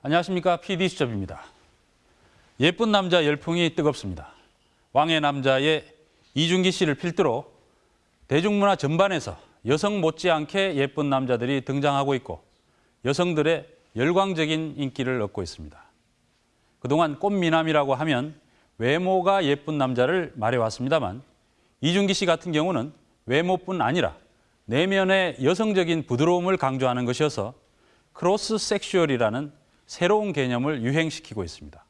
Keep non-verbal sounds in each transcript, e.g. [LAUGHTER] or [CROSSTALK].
안녕하십니까 PD 수첩입니다. 예쁜 남자 열풍이 뜨겁습니다. 왕의 남자의 이준기 씨를 필두로 대중문화 전반에서 여성 못지않게 예쁜 남자들이 등장하고 있고 여성들의 열광적인 인기를 얻고 있습니다. 그동안 꽃미남이라고 하면 외모가 예쁜 남자를 말해왔습니다만 이준기 씨 같은 경우는 외모뿐 아니라 내면의 여성적인 부드러움을 강조하는 것이어서 cross sexual이라는 새로운 개념을 유행시키고 있습니다.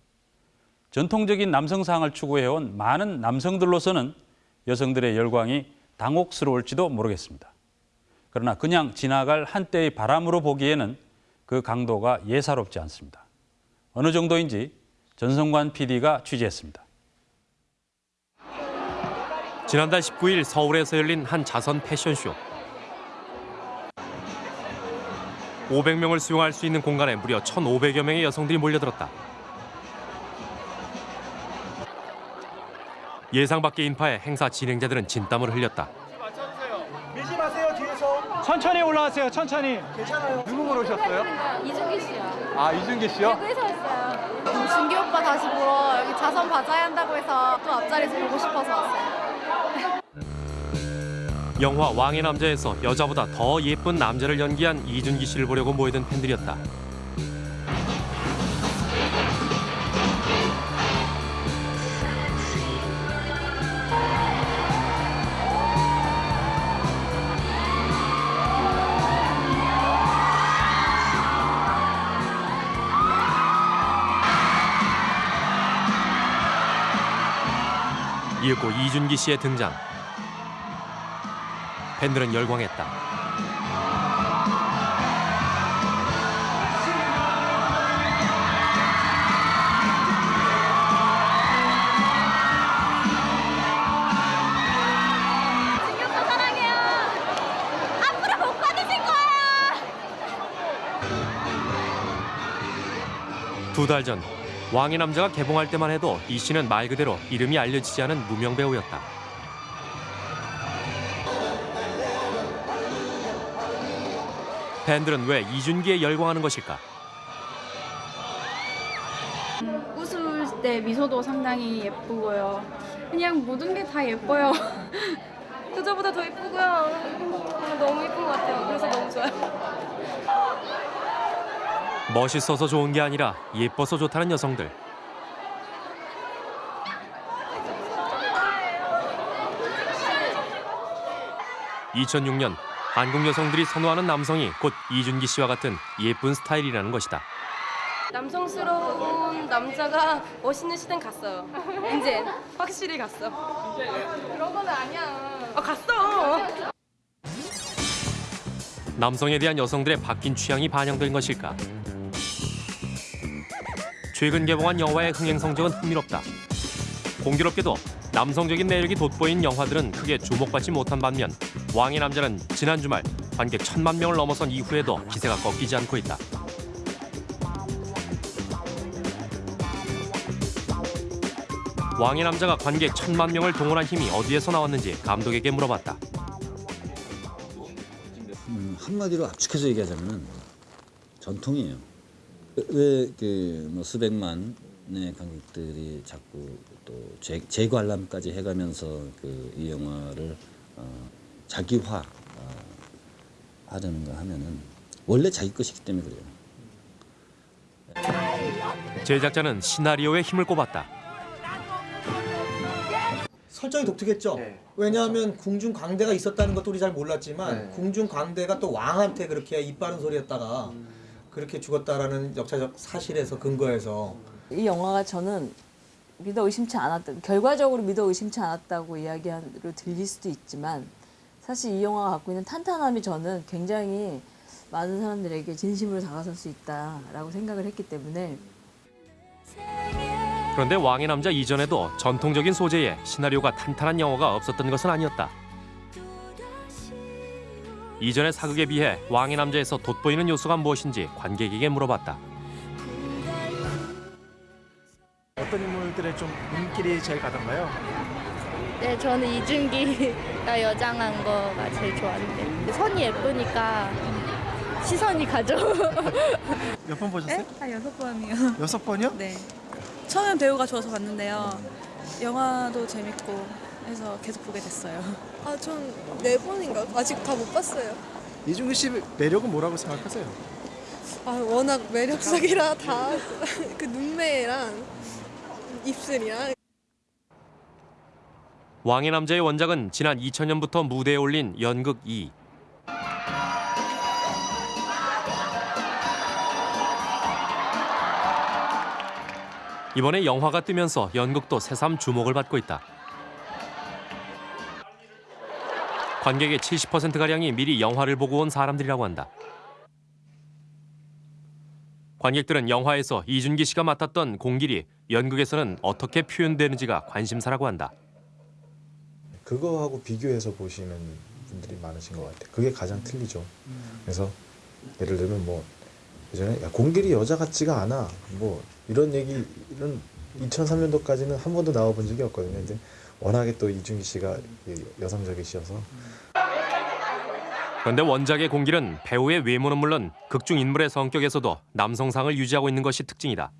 전통적인 남성상을 추구해온 많은 남성들로서는 여성들의 열광이 당혹스러울지도 모르겠습니다. 그러나 그냥 지나갈 한때의 바람으로 보기에는 그 강도가 예사롭지 않습니다. 어느 정도인지 전성관 PD가 취재했습니다. 지난달 19일 서울에서 열린 한 자선 패션쇼. 500명을 수용할 수 있는 공간에 무려 1,500여 명의 여성들이 몰려들었다. 예상 밖의 인파에 행사 진행자들은 진땀을 흘렸다. 밀지 마세요 뒤에서 천천히 올라가세요. 천천히. 괜찮아요 누구 보러 오셨어요? 이준기 씨요. 아 이준기 씨요? 대구에서 왔어요. 준기 오빠 다시 보러 여기 자선 바자회 한다고 해서 또 앞자리에서 보고 싶어서 왔어요. 영화 왕의 남자에서 여자보다 더 예쁜 남자를 연기한 이준기 씨를 보려고 모이던 팬들이었다. 이윽고 이준기 씨의 등장. 팬들은 열광했다. 준기 오빠 사랑해요. 앞으로 복 받으실 거예요. 두달 전 왕의 남자가 개봉할 때만 해도 이 씨는 말 그대로 이름이 알려지지 않은 무명 배우였다. 팬들은 왜 이준기에 열광하는 것일까? 웃을 때 미소도 상당히 예쁘고요. 그냥 모든 게 다 예뻐요. [LAUGHS] 그저보다 더 예쁘고요. 아, 너무 예쁜 것 같아요. 그래서 너무 좋아요. 멋있어서 좋은 게 아니라 예뻐서 좋다는 여성들. (2006년) 한국 여성들이 선호하는 남성이 곧 이준기 씨와 같은 예쁜 스타일이라는 것이다. 남성스러운 남자가 멋있는 시대는 갔어요. 이제 확실히 갔어. 그런 건 아니야. 아, 갔어. 남성에 대한 여성들의 바뀐 취향이 반영된 것일까? 최근 개봉한 영화의 흥행 성적은 흥미롭다. 공교롭게도 남성적인 매력이 돋보인 영화들은 크게 주목받지 못한 반면 왕의 남자는 지난 주말 관객 천만 명을 넘어선 이후에도 기세가 꺾이지 않고 있다. 왕의 남자가 관객 천만 명을 동원한 힘이 어디에서 나왔는지 감독에게 물어봤다. 음, 한마디로 압축해서 얘기하자면 전통이에요. 왜그 뭐 수백만의 관객들이 자꾸 또 재, 재관람까지 해가면서 그 이 영화를 어, 자기화 어, 하려는가 하면은 원래 자기 것이기 때문에 그래요. 제작자는 시나리오에 힘을 꼽았다. 설정이 독특했죠. 네. 왜냐하면 궁중 광대가 있었다는 것도 우리 잘 몰랐지만 네. 궁중 광대가 또 왕한테 그렇게 입 바른 소리 했다가 그렇게 죽었다라는 역사적 사실에서 근거해서 이 영화가 저는 믿어 의심치 않았다. 결과적으로 믿어 의심치 않았다고 이야기로 들릴 수도 있지만 사실 이 영화가 갖고 있는 탄탄함이 저는 굉장히 많은 사람들에게 진심으로 다가설 수 있다라고 생각을 했기 때문에 그런데 왕의 남자 이전에도 전통적인 소재의 시나리오가 탄탄한 영화가 없었던 것은 아니었다. 이전의 사극에 비해 왕의 남자에서 돋보이는 요소가 무엇인지 관객에게 물어봤다. 인물들의 좀 눈길이 제일 가던가요? 네, 저는 이준기가 여장한 거가 제일 좋았는데 선이 예쁘니까 시선이 가죠. [LAUGHS] 몇 번 보셨어요? 한 여섯 번이요. 여섯 번이요? 네. 처음엔 배우가 좋아서 봤는데요. 영화도 재밌고 해서 계속 보게 됐어요. 아, 전 네 번인가? 아직 다 못 봤어요. 이중기 씨 매력은 뭐라고 생각하세요? 아, 워낙 매력적이라 다 [LAUGHS] 그 눈매랑 입술이랑 왕의 남자의 원작은 지난 2000년부터 무대에 올린 연극 2. 이번에 영화가 뜨면서 연극도 새삼 주목을 받고 있다. 관객의 70%가량이 미리 영화를 보고 온 사람들이라고 한다. 관객들은 영화에서 이준기 씨가 맡았던 공길이 연극에서는 어떻게 표현되는지가 관심사라고 한다. 그거하고 비교해서 보시는 분들이 많으신 것 같아요. 그게 가장 틀리죠. 그래서 예를 들면 뭐 예전에 야, 공길이 여자 같지가 않아. 뭐 이런 얘기 이런 2003년도까지는 한 번도 나와본 적이 없거든요. 근데 워낙에 또 이준기 씨가 이 여성적이셔서 그런데 원작의 공길은 배우의 외모는 물론 극중 인물의 성격에서도 남성상을 유지하고 있는 것이 특징이다.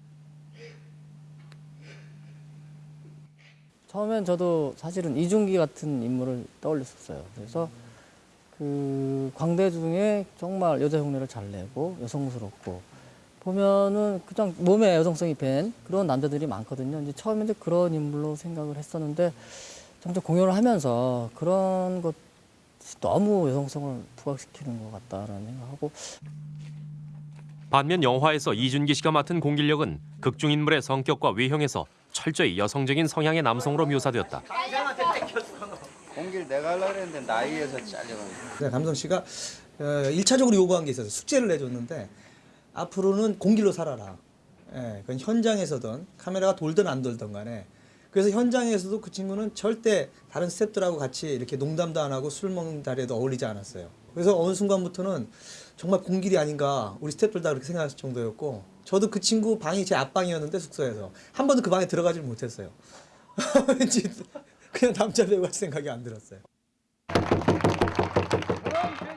처음엔 저도 사실은 이중기 같은 인물을 떠올렸었어요. 그래서 그 광대 중에 정말 여자 흉내를 잘 내고 여성스럽고 보면은 그냥 몸에 여성성이 밴 그런 남자들이 많거든요. 이제 처음에 이제 그런 인물로 생각을 했었는데 점점 공연을 하면서 그런 것이 너무 여성성을 부각시키는 것 같다라는 생각하고 반면 영화에서 이준기 씨가 맡은 공길력은 극중 인물의 성격과 외형에서 철저히 여성적인 성향의 남성으로 묘사되었다. 공길 내가 하려고 했는데 나이에서 잘려가지고 남성 씨가 어, 1차적으로 요구한 게 있어서 숙제를 내줬는데 앞으로는 공길로 살아라. 예, 그건 현장에서든 카메라가 돌든 안 돌든 간에 그래서 현장에서도 그 친구는 절대 다른 스태프들하고 같이 이렇게 농담도 안 하고 술 먹는 자리에도 어울리지 않았어요. 그래서 어느 순간부터는 정말 공길이 아닌가 우리 스태프들 다 그렇게 생각할 정도였고 저도 그 친구 방이 제 앞방이었는데 숙소에서 한 번도 그 방에 들어가질 못했어요. [LAUGHS] 왠지 그냥 남자 배우 같이 생각이 안 들었어요.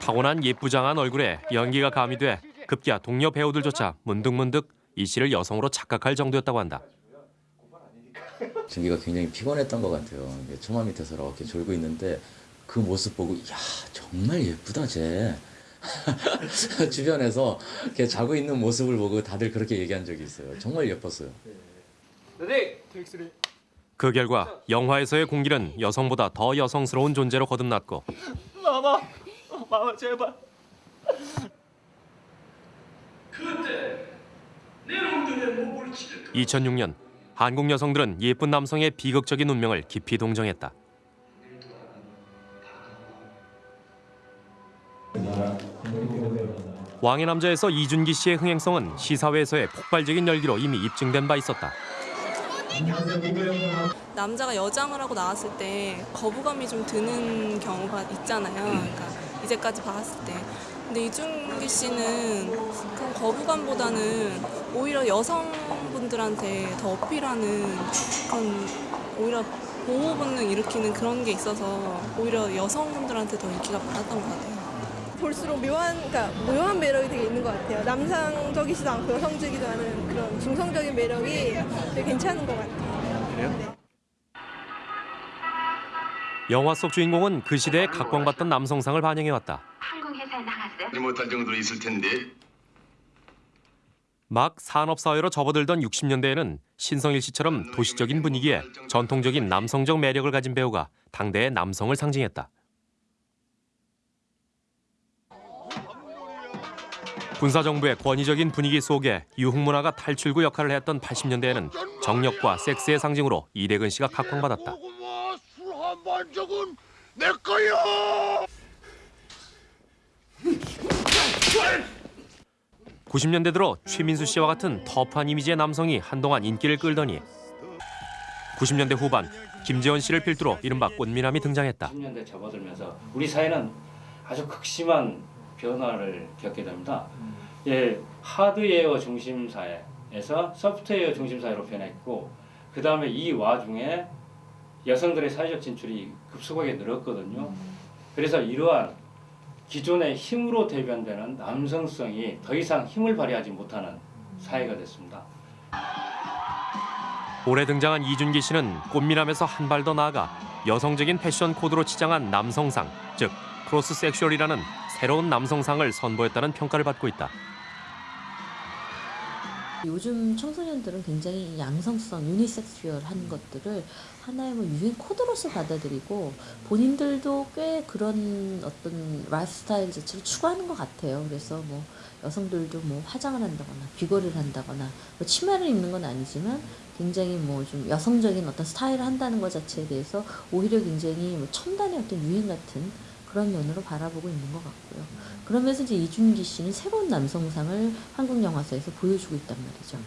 타고난 예쁘장한 얼굴에 연기가 가미돼 급기야 동료 배우들조차 문득문득 이 씨를 여성으로 착각할 정도였다고 한다. 준기가 굉장히 피곤했던 것 같아요. 처마 밑에서 이렇게 졸고 있는데 그 모습 보고 야 정말 예쁘다 쟤. [LAUGHS] 주변에서 이렇게 자고 있는 모습을 보고 다들 그렇게 얘기한 적이 있어요. 정말 예뻤어요. 그 결과 영화에서의 공길은 여성보다 더 여성스러운 존재로 거듭났고 마마, 마마 제발. 2006년 한국 여성들은 예쁜 남성의 비극적인 운명을 깊이 동정했다. 왕의 남자에서 이준기 씨의 흥행성은 시사회에서의 폭발적인 열기로 이미 입증된 바 있었다. 남자가 여장을 하고 나왔을 때 거부감이 좀 드는 경우가 있잖아요. 그러니까 이제까지 봤을 때. 근데 이준기 씨는 그런 거부감보다는 오히려 여성분들한테 더 어필하는 그런 오히려 보호 본능 일으키는 그런 게 있어서 오히려 여성분들한테 더 인기가 많았던 것 같아요. 볼수록 묘한, 그러니까 묘한 매력이 되게 있는 것 같아요. 남성적이지도 않고 여성적이지도 않은 그런 중성적인 매력이 되게 괜찮은 것 같아요. 영화 속 주인공은 그 시대에 각광받던 남성상을 반영해왔다. 못할 정도로 있을 텐데 막 산업사회로 접어들던 60년대에는 신성일 씨처럼 도시적인 분위기에 전통적인 남성적 매력을 가진 배우가 당대의 남성을 상징했다. 군사정부의 권위적인 분위기 속에 유흥문화가 탈출구 역할을 했던 80년대에는 정력과 섹스의 상징으로 이대근 씨가 각광받았다. 적은 내 거야 90년대 들어 최민수 씨와 같은 터프한 이미지의 남성이 한동안 인기를 끌더니 90년대 후반 김재원 씨를 필두로 이른바 꽃미남이 등장했다. 10년대 접어들면서 우리 사회는 아주 극심한 변화를 겪게 됩니다. 예, 하드웨어 중심 사회에서 소프트웨어 중심 사회로 변했고 그 다음에 이 와중에 여성들의 사회적 진출이 급속하게 늘었거든요. 그래서 이러한 기존의 힘으로 대변되는 남성성이 더 이상 힘을 발휘하지 못하는 사회가 됐습니다. 올해 등장한 이준기 씨는 꽃미남에서 한 발 더 나아가 여성적인 패션 코드로 치장한 남성상, 즉 cross sexual이라는 새로운 남성상을 선보였다는 평가를 받고 있다. 요즘 청소년들은 굉장히 양성성, unisexual한 것들을 하나의 뭐 유행 코드로서 받아들이고 본인들도 꽤 그런 어떤 라이프 스타일 자체를 추구하는 것 같아요. 그래서 뭐 여성들도 뭐 화장을 한다거나 귀걸이를 한다거나 뭐 치마를 입는 건 아니지만 굉장히 뭐 좀 여성적인 어떤 스타일을 한다는 것 자체에 대해서 오히려 굉장히 뭐 첨단의 어떤 유행 같은 그런 면으로 바라보고 있는 것 같고요. 그러면서 이제 이준기 씨는 새로운 남성상을 한국 영화사에서 보여주고 있단 말이죠.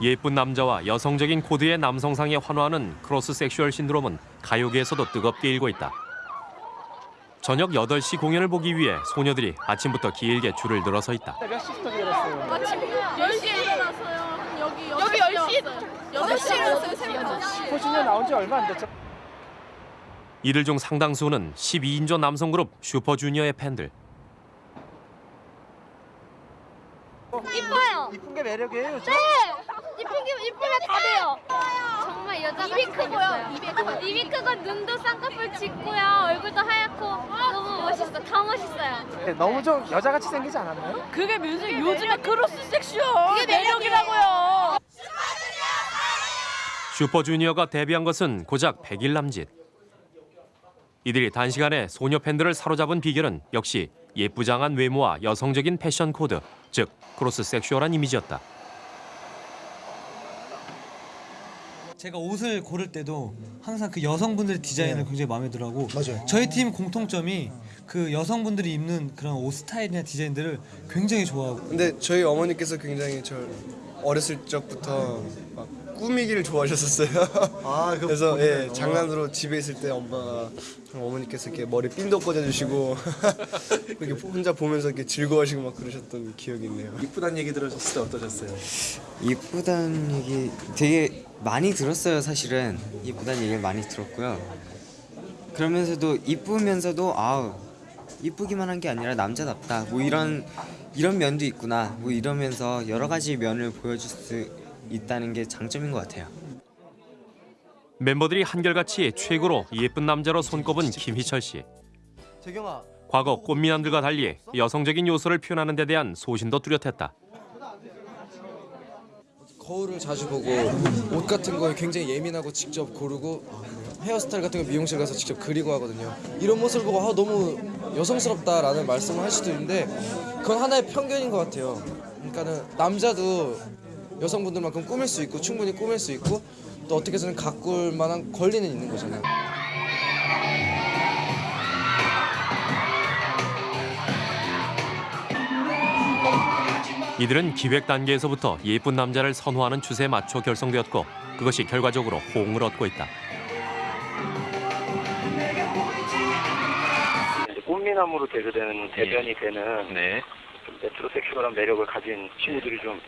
예쁜 남자와 여성적인 코드의 남성상에 환호하는 cross sexual 신드롬은 가요계에서도 뜨겁게 일고 있다. 저녁 8시 공연을 보기 위해 소녀들이 아침부터 길게 줄을 늘어서 있다. 몇 시부터 일어났어요? 아침 10시에 일어났어요. 여기 여기 10시 8시에 일어났어요. 새벽 5시. 호신년 나온 지 얼마 안 됐죠? 이들 중 상당수는 12인조 남성 그룹 슈퍼주니어의 팬들. 이뻐요. 이쁜 게 매력이에요? 네. 이쁜 게 이쁘면 다 돼요. 정말 여자같이 입이 크고요. 입이 크고 입이 크고 눈도 쌍꺼풀 짙고요. 얼굴도 하얗고 너무 멋있어. 다 멋있어요. 네, 너무 좀 여자같이 생기지 않았나요? 그게 무슨 요즘에 cross sexual 그게 매력이라고요. 슈퍼주니어가 데뷔한 것은 고작 100일 남짓. 이들이 단시간에 소녀 팬들을 사로잡은 비결은 역시 예쁘장한 외모와 여성적인 패션 코드, 즉 cross sexual한 이미지였다. 제가 옷을 고를 때도 항상 그 여성분들의 디자인을 굉장히 마음에 들어하고 맞아요. 저희 팀 공통점이 그 여성분들이 입는 그런 옷 스타일이나 디자인들을 굉장히 좋아하고 근데 저희 어머니께서 굉장히 저 어렸을 적부터 막 꾸미기를 좋아하셨었어요. 아, [LAUGHS] 그래서. 예, 장난으로 집에 있을 때 엄마가 어머니께서 이렇게 머리 핀도 꽂아주시고 [LAUGHS] 이렇게 혼자 보면서 이렇게 즐거워하시고 막 그러셨던 기억이 있네요. 이쁘단 얘기 들으셨을 때 어떠셨어요? 이쁘다는 얘기 되게 많이 들었어요 사실은. 이쁘다는 얘기를 많이 들었고요. 그러면서도 이쁘면서도 아우 이쁘기만 한 게 아니라 남자답다. 뭐 이런 이런 면도 있구나. 뭐 이러면서 여러 가지 면을 보여줄 수 있다는 게 장점인 것 같아요 멤버들이 한결같이 최고로 예쁜 남자로 손꼽은 김희철 씨. 재경아 과거 꽃미남들과 달리 여성적인 요소를 표현하는 데 대한 소신도 뚜렷했다. 거울을 자주 보고 옷 같은 거에 굉장히 예민하고 직접 고르고 헤어스타일 같은 거 미용실 가서 직접 그리고 하거든요. 이런 모습을 보고 아, 너무 여성스럽다라는 말씀을 할 수도 있는데 그건 하나의 편견인 것 같아요. 그러니까는 남자도 여성분들만큼 꾸밀 수 있고 충분히 꾸밀 수 있고 또 어떻게 해서는 가꿀 만한 권리는 있는 거잖아요. 이들은 기획 단계에서부터 예쁜 남자를 선호하는 추세에 맞춰 결성되었고 그것이 결과적으로 호응을 얻고 있다. 꽃미남으로 대표되는 대변이 되는 좀 메트로섹슈얼한 매력을 가진 친구들이 좀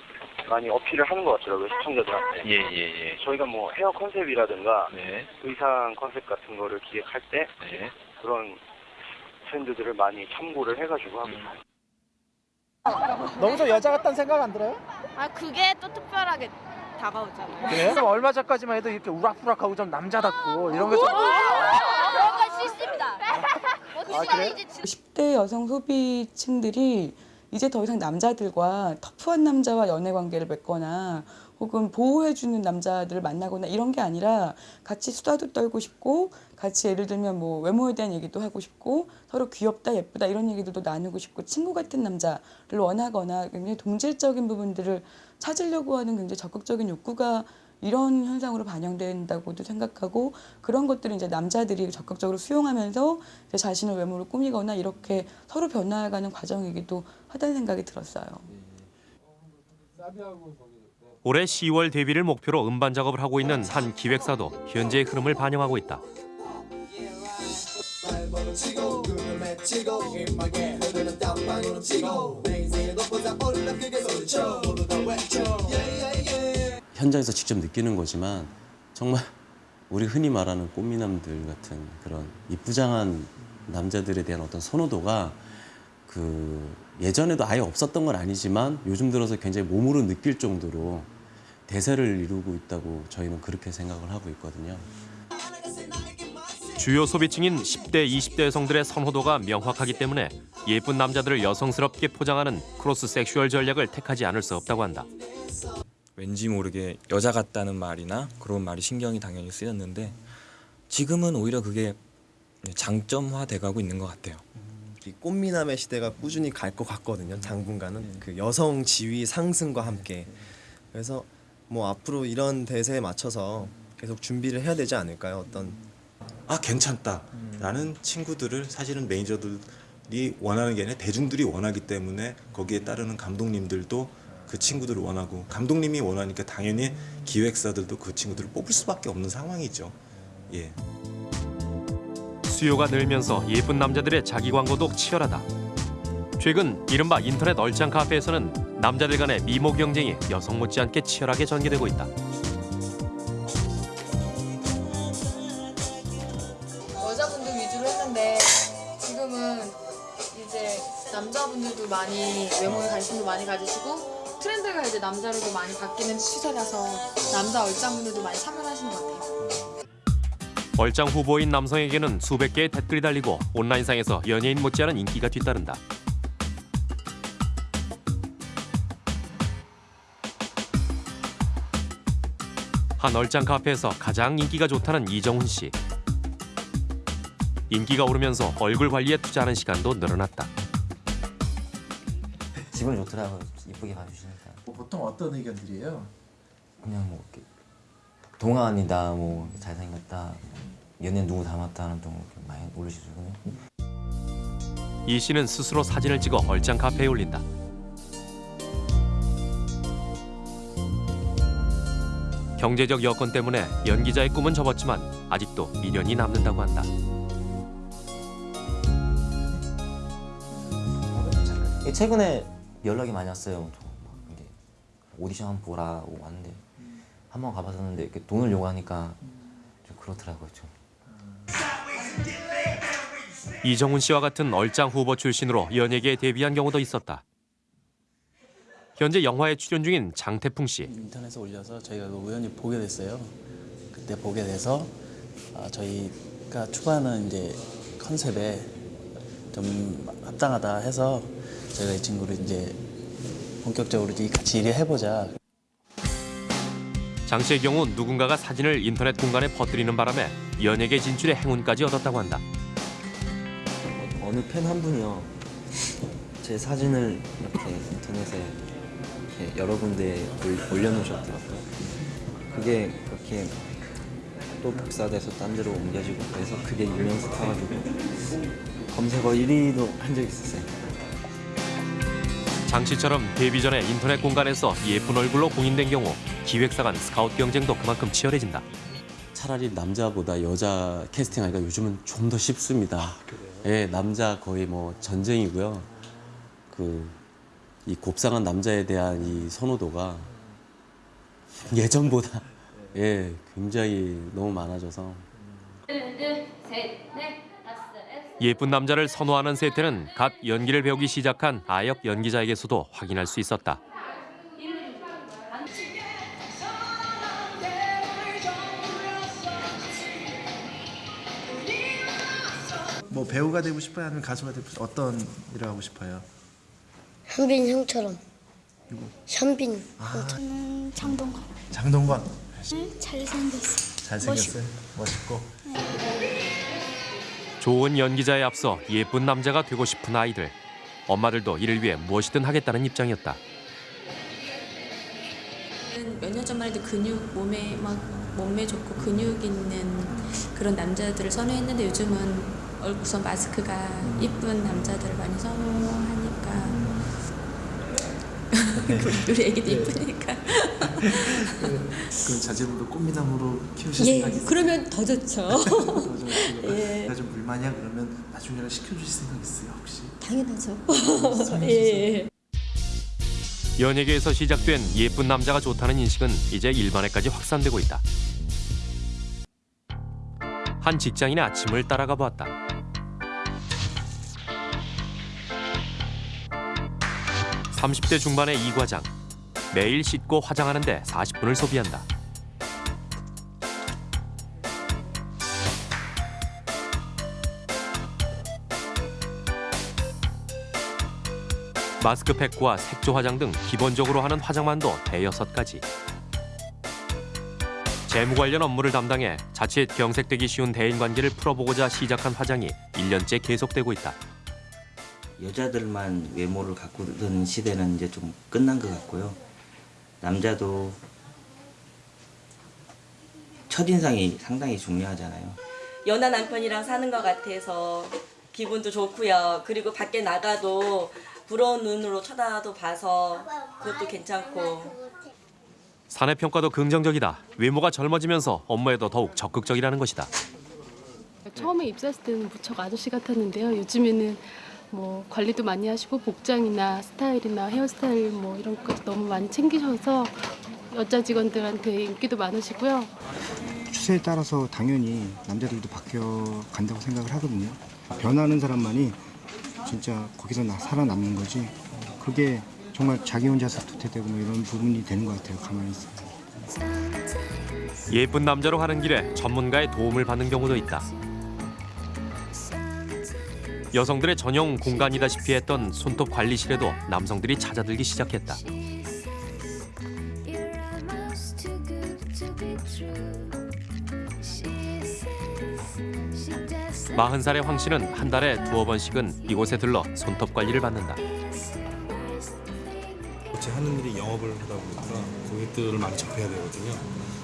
많이 어필을 하는 것 같더라고요 시청자들한테. 예, 예, 예. 저희가 뭐 헤어 컨셉이라든가 네. 의상 컨셉 같은 거를 기획할 때 그런 트렌드들을 많이 참고를 해가지고 하고 있어요. 너무 좀 여자 같다는 생각 안 들어요? 아 그게 또 특별하게 다가오잖아요. 그래요? 좀 얼마 전까지만 해도 이렇게 우락부락하고 좀 남자답고 이런 거 좀. 그런 건 싫습니다. 아, 그래요? 10대 여성 소비층들이 이제 더 이상 남자들과 터프한 남자와 연애 관계를 맺거나 혹은 보호해주는 남자들을 만나거나 이런 게 아니라 같이 수다도 떨고 싶고 같이 예를 들면 뭐 외모에 대한 얘기도 하고 싶고 서로 귀엽다 예쁘다 이런 얘기들도 나누고 싶고 친구 같은 남자를 원하거나 굉장히 동질적인 부분들을 찾으려고 하는 굉장히 적극적인 욕구가 이런 현상으로 반영된다고도 생각하고 그런 것들을 이제 남자들이 적극적으로 수용하면서 이제 자신의 외모를 꾸미거나 이렇게 서로 변화해가는 과정이기도 하다는 생각이 들었어요. 올해 10월 데뷔를 목표로 음반 작업을 하고 있는 한 기획사도 현재의 흐름을 반영하고 있다. 현장에서 직접 느끼는 거지만 정말 우리 흔히 말하는 꽃미남들 같은 그런 이쁘장한 남자들에 대한 어떤 선호도가 그 예전에도 아예 없었던 건 아니지만 요즘 들어서 굉장히 몸으로 느낄 정도로 대세를 이루고 있다고 저희는 그렇게 생각을 하고 있거든요. 주요 소비층인 10대, 20대 여성들의 선호도가 명확하기 때문에 예쁜 남자들을 여성스럽게 포장하는 cross sexual 전략을 택하지 않을 수 없다고 한다. 왠지 모르게 여자 같다는 말이나 그런 말이 신경이 당연히 쓰였는데 지금은 오히려 그게 장점화 돼가고 있는 것 같아요. 이 꽃미남의 시대가 꾸준히 갈 것 같거든요. 당분간은 그 여성 지위 상승과 함께 그래서 뭐 앞으로 이런 대세에 맞춰서 계속 준비를 해야 되지 않을까요? 어떤 아 괜찮다라는 친구들을 사실은 매니저들이 원하는 게 아니라 대중들이 원하기 때문에 거기에 따르는 감독님들도 그 친구들을 원하고 감독님이 원하니까 당연히 기획사들도 그 친구들을 뽑을 수밖에 없는 상황이죠. 예. 수요가 늘면서 예쁜 남자들의 자기 광고도 치열하다. 최근 이른바 인터넷 얼짱 카페에서는 남자들 간의 미모 경쟁이 여성 못지않게 치열하게 전개되고 있다. 여자분들 위주로 했는데 지금은 이제 남자분들도 많이 외모에 관심도 많이 가지시고 트렌드가 이제 남자로도 많이 바뀌는 시세라서 남자 얼짱분들도 많이 참여하시는 것 같아요. 얼짱 후보인 남성에게는 수백 개의 댓글이 달리고 온라인상에서 연예인 못지않은 인기가 뒤따른다. 한 얼짱 카페에서 가장 인기가 좋다는 이정훈 씨. 인기가 오르면서 얼굴 관리에 투자하는 시간도 늘어났다. 기분 좋더라고요. 이쁘게 봐주시니까. 뭐 보통 어떤 의견들이에요? 그냥 뭐 이렇게 동안이다, 뭐 잘생겼다, 연예인 누구 닮았다는 좀 이렇게 많이 올리시거든요. 이 씨는 스스로 사진을 찍어 얼짱 카페에 올린다. 경제적 여건 때문에 연기자의 꿈은 접었지만 아직도 미련이 남는다고 한다. 예, 최근에 연락이 많이 왔어요. 오디션 한번 보라 고 왔는데 한번 가봤었는데 이렇게 돈을 요구하니까 좀 그렇더라고요. 좀. 이정훈 씨와 같은 얼짱 후보 출신으로 연예계에 데뷔한 경우도 있었다. 현재 영화에 출연 중인 장태풍 씨. 인터넷에 올려서 저희가 그 우연히 보게 됐어요. 그때 보게 돼서 아, 저희가 추구하는 이제 컨셉에 좀 합당하다 해서 저희가 이 친구를 이제 본격적으로 같이 일을 해보자. 장 씨의 경우 누군가가 사진을 인터넷 공간에 퍼뜨리는 바람에 연예계 진출의 행운까지 얻었다고 한다. 어느 팬 한 분이요. 제 사진을 이렇게 인터넷에 이렇게 여러 군데 올- 올려놓으셨더라고요. 그게 그렇게 또 복사돼서 딴 데로 옮겨지고 그래서 그게 유명세 타가지고 검색어 1위도 한 적이 있었어요. 장 씨처럼 데뷔 전에 인터넷 공간에서 예쁜 얼굴로 공인된 경우 기획사 간 스카우트 경쟁도 그만큼 치열해진다. 차라리 남자보다 여자 캐스팅하기가 요즘은 좀 더 쉽습니다. 예, 남자 거의 뭐 전쟁이고요. 그 이 곱상한 남자에 대한 이 선호도가 예전보다 예, 굉장히 너무 많아져서 예쁜 남자를 선호하는 세태는 갓 연기를 배우기 시작한 아역 연기자에게서도 확인할 수 있었다. 뭐 배우가 되고 싶어요? 아니면 가수가 되고 싶어요? 어떤 일을 하고 싶어요? 현빈 형처럼. 누구? 현빈. 저는 장동건. 장동건 잘생겼어. 잘생겼어요? 멋있고 좋은 연기자에 앞서 예쁜 남자가 되고 싶은 아이들. 엄마들도 이를 위해 무엇이든 하겠다는 입장이었다. 몇 년 전만 해도 근육 몸에 막 몸매 좋고 근육 있는 그런 남자들을 선호했는데 요즘은 얼- 우선 마스크가 이쁜 남자들을 많이 선호하니까 우리 애기도 이쁘니까 그 자제분도 꽃미남으로 키우실 예 생각이 있어요? 그러면 더 좋죠 [LAUGHS] 더. [LAUGHS] 예. 내가 좀 불만이야 그러면 나중에 시켜주실 생각 있어요 혹시? 당연하죠 성의 [LAUGHS] 예. 연예계에서 시작된 예쁜 남자가 좋다는 인식은 이제 일반에까지 확산되고 있다. 한 직장인의 아침을 따라가 보았다. 30대 중반의 이 과장. 매일 씻고 화장하는데 40분을 소비한다. 마스크팩과 색조 화장 등 기본적으로 하는 화장만도 대여섯 가지. 재무 관련 업무를 담당해 자칫 경색되기 쉬운 대인 관계를 풀어보고자 시작한 화장이 1년째 계속되고 있다. 여자들만 외모를 가꾸는 시대는 이제 좀 끝난 것 같고요. 남자도 첫인상이 상당히 중요하잖아요. 연하 남편이랑 사는 것 같아서 기분도 좋고요. 그리고 밖에 나가도 부러운 눈으로 쳐다도 봐서 그것도 괜찮고 사내 평가도 긍정적이다. 외모가 젊어지면서 업무에도 더욱 적극적이라는 것이다. 처음에 입사했을 때는 무척 아저씨 같았는데요. 요즘에는 뭐 관리도 많이 하시고 복장이나 스타일이나 헤어스타일 뭐 이런 것도 너무 많이 챙기셔서 여자 직원들한테 인기도 많으시고요. 추세에 따라서 당연히 남자들도 바뀌어 간다고 생각을 하거든요. 변하는 사람만이 진짜 거기서 나 살아남는 거지. 그게 정말 자기 혼자서 도태되고 뭐 이런 부분이 되는 것 같아요. 가만히 있으면. 예쁜 남자로 가는 길에 전문가의 도움을 받는 경우도 있다. 여성들의 전용 공간이다시피 했던 손톱 관리실에도 남성들이 찾아들기 시작했다. 마흔 살의 황 씨는 한 달에 두어 번씩은 이곳에 들러 손톱 관리를 받는다. 제 하는 일이 영업을 하다 보니까 고객들을 많이 접해야 되거든요.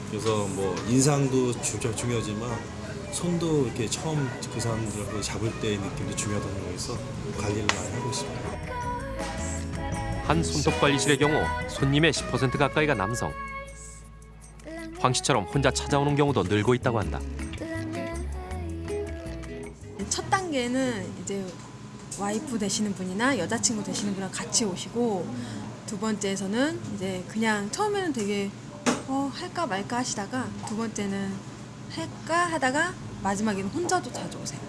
그래서 뭐 인상도 주, 중요하지만 손도 이렇게 처음 그 사람들하고 잡을 때의 느낌도 중요하다고 생각해서 관리를 많이 하고 있습니다. 한 손톱 관리실의 경우 손님의 10% 가까이가 남성. 황 씨처럼 혼자 찾아오는 경우도 늘고 있다고 한다. 첫 단계는 이제 와이프 되시는 분이나 여자친구 되시는 분이랑 같이 오시고 두 번째에서는 이제 그냥 처음에는 되게 어 할까 말까 하시다가 두 번째는 할까 하다가 마지막에는 혼자도 자주 오세요.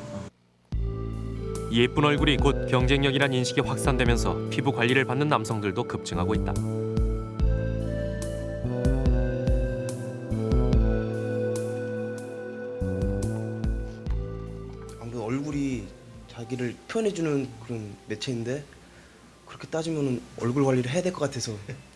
예쁜 얼굴이 곧 경쟁력이란 인식이 확산되면서 피부 관리를 받는 남성들도 급증하고 있다. 아무래도 얼굴이 자기를 표현해주는 그런 매체인데 그렇게 따지면 얼굴 관리를 해야 될 것 같아서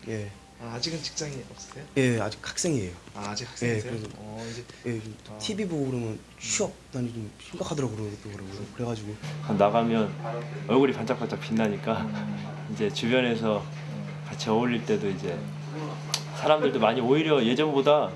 예. 아, 아직은 직장이 없으세요? 예, 아직 학생이에요. 아, 아직 학생이세요? 예, 그래서 어, 이제 예, 좀 아. TV 보고 그러면 취업 난이 좀 심각하더라고요. 그러더라고요. 그래가지고 나가면 얼굴이 반짝반짝 빛나니까 이제 주변에서 같이 어울릴 때도 이제 사람들도 많이 오히려 예전보다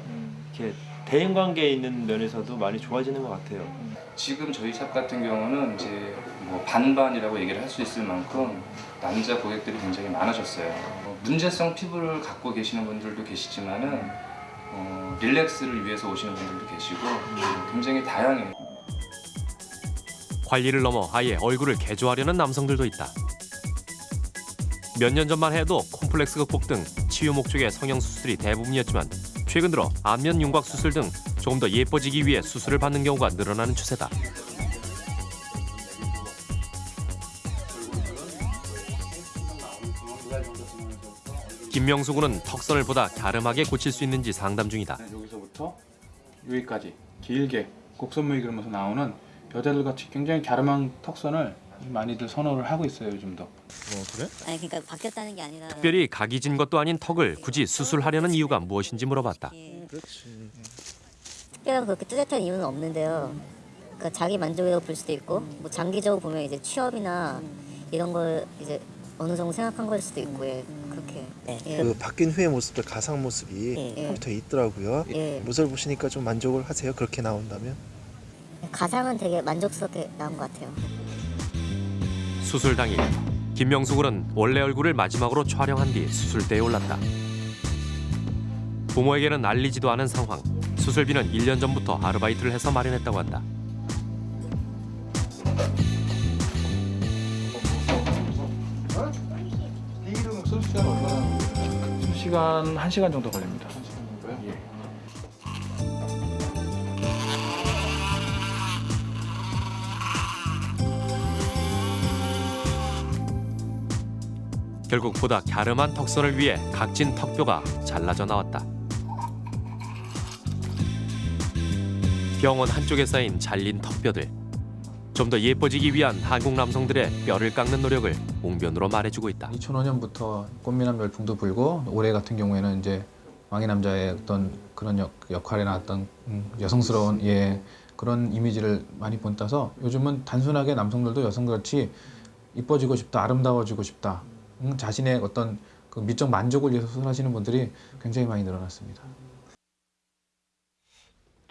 이렇게 대인 관계에 있는 면에서도 많이 좋아지는 것 같아요. 지금 저희 샵 같은 경우는 이제 뭐 반반이라고 얘기를 할 수 있을 만큼 남자 고객들이 굉장히 많아졌어요. 어, 문제성 피부를 갖고 계시는 분들도 계시지만은 어, 릴렉스를 위해서 오시는 분들도 계시고 굉장히 다양해요. 관리를 넘어 아예 얼굴을 개조하려는 남성들도 있다. 몇 년 전만 해도 콤플렉스 극복 등 치유 목적의 성형 수술이 대부분이었지만 최근 들어 안면 윤곽 수술 등 조금 더 예뻐지기 위해 수술을 받는 경우가 늘어나는 추세다. 김명수 군은 턱선을 보다 갸름하게 고칠 수 있는지 상담 중이다. 여기서부터 여기까지 길게 곡선모이 그리면서 나오는 여자들 같이 굉장히 갸름한 턱선을 많이들 선호를 하고 있어요 요즘도. 어 그래? 아니 그러니까 바뀌었다는 게 아니라 특별히 각이 진 것도 아닌 턱을 굳이 수술하려는 이유가 무엇인지 물어봤다. 그렇지. 특별한 그렇게 뚜렷한 이유는 없는데요. 그러니까 자기 만족이라고 볼 수도 있고 뭐 장기적으로 보면 이제 취업이나 이런 걸 이제 어느 정도 생각한 걸 수도 있고 예. 예. 그 바뀐 후의 모습들 가상 모습이 예. 컴퓨터에 있더라고요. 예. 모습을 보시니까 좀 만족을 하세요. 그렇게 나온다면? 가상은 되게 만족스럽게 나온 것 같아요. 수술 당일 김명수 군은 원래 얼굴을 마지막으로 촬영한 뒤 수술대에 올랐다. 부모에게는 알리지도 않은 상황. 수술비는 1년 전부터 아르바이트를 해서 마련했다고 한다. 시간 1시간 정도 걸립니다. 예. 결국 보다 갸름한 턱선을 위해 각진 턱뼈가 잘라져 나왔다. 병원 한쪽에 쌓인 잘린 턱뼈들. 좀 더 예뻐지기 위한 한국 남성들의 뼈를 깎는 노력을 웅변으로 말해주고 있다. 2005년부터 꽃미남 열풍도 불고 올해 같은 경우에는 이제 왕의 남자의 어떤 그런 역, 역할에 나왔던 음, 여성스러운 예 그런 이미지를 많이 본따서 요즘은 단순하게 남성들도 여성같이 이뻐지고 싶다 아름다워지고 싶다 음, 자신의 어떤 그 미적 만족을 위해서 수술하시는 분들이 굉장히 많이 늘어났습니다.